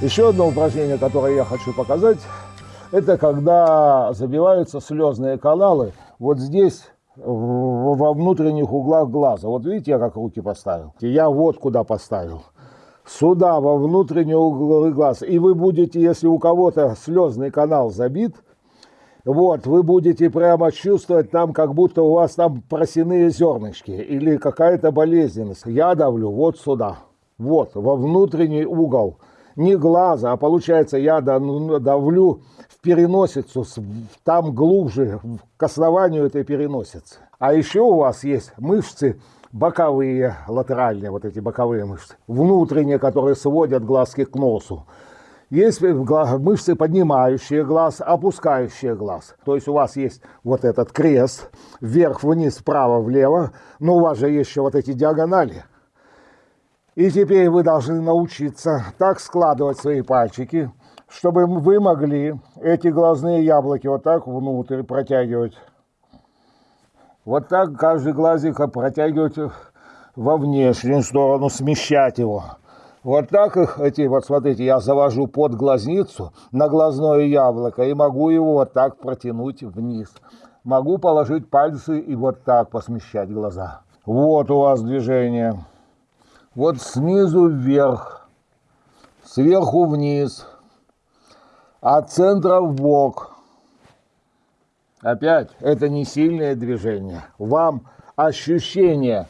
Еще одно упражнение, которое я хочу показать, это когда забиваются слезные каналы вот здесь, во внутренних углах глаза. Вот видите, я как руки поставил? Я вот куда поставил. Сюда, во внутренние углы глаз. И вы будете, если у кого-то слезный канал забит, вот, вы будете прямо чувствовать там, как будто у вас там просяные зернышки или какая-то болезненность. Я давлю вот сюда, вот, во внутренний угол. Не глаза, а получается я ну, давлю в переносицу, там глубже, к основанию этой переносицы. А еще у вас есть мышцы боковые, латеральные, вот эти боковые мышцы, внутренние, которые сводят глазки к носу. Есть мышцы, поднимающие глаз, опускающие глаз. То есть у вас есть вот этот крест, вверх-вниз, вправо-влево, но у вас же есть еще вот эти диагонали. И теперь вы должны научиться так складывать свои пальчики, чтобы вы могли эти глазные яблоки вот так внутрь протягивать. Вот так каждый глазик протягивать во внешнюю сторону, смещать его. Вот так их, эти, вот смотрите, я завожу под глазницу на глазное яблоко и могу его вот так протянуть вниз. Могу положить пальцы и вот так посмещать глаза. Вот у вас движение. Вот снизу вверх, сверху вниз, от центра в бок. Опять, это не сильное движение. Вам ощущение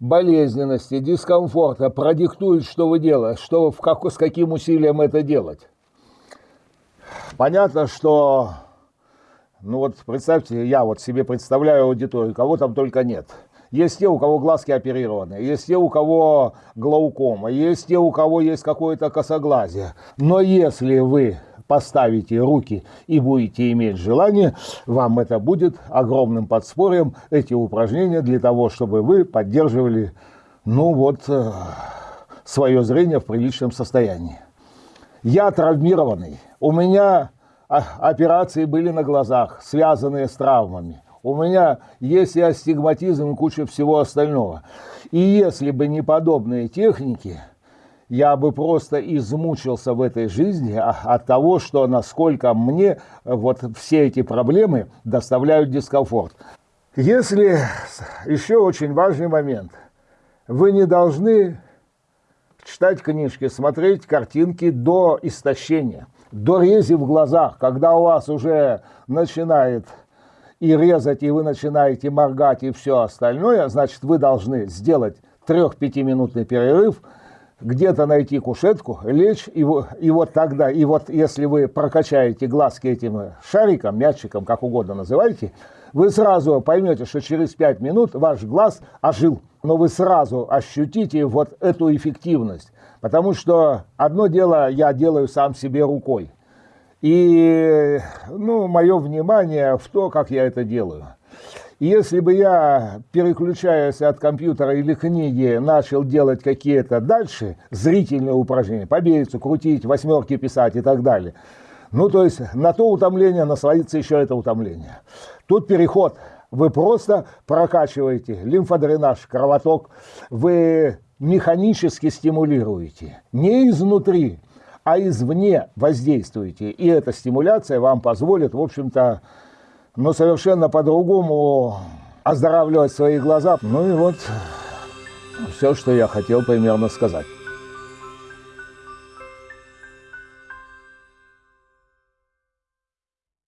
болезненности, дискомфорта продиктует, что вы делаете, что, в как, с каким усилием это делать. Понятно, что, ну вот представьте, я вот себе представляю аудиторию, кого там только нет. Есть те, у кого глазки оперированы, есть те, у кого глаукома, есть те, у кого есть какое-то косоглазие. Но если вы поставите руки и будете иметь желание, вам это будет огромным подспорьем, эти упражнения, для того, чтобы вы поддерживали, ну вот, э, свое зрение в приличном состоянии. Я травмированный, у меня а, операции были на глазах, связанные с травмами. У меня есть и астигматизм, и куча всего остального. И если бы не подобные техники, я бы просто измучился в этой жизни от того, что насколько мне вот все эти проблемы доставляют дискомфорт. Если еще очень важный момент, вы не должны читать книжки, смотреть картинки до истощения, до рези в глазах, когда у вас уже начинает и резать, и вы начинаете моргать и все остальное, значит, вы должны сделать 3-5-минутный перерыв – где-то найти кушетку, лечь, и, и вот тогда, и вот если вы прокачаете глазки этим шариком, мячиком, как угодно называйте, вы сразу поймете, что через 5 минут ваш глаз ожил. Но вы сразу ощутите вот эту эффективность. Потому что одно дело я делаю сам себе рукой. И ну, мое внимание в то, как я это делаю. Если бы я, переключаясь от компьютера или книги, начал делать какие-то дальше зрительные упражнения, побейцу, крутить, восьмерки писать и так далее, ну, то есть на то утомление насладится еще это утомление. Тут переход. Вы просто прокачиваете лимфодренаж, кровоток, вы механически стимулируете, не изнутри, а извне воздействуете. И эта стимуляция вам позволит, в общем-то, но совершенно по-другому оздоравливать свои глаза. Ну и вот все, что я хотел примерно сказать.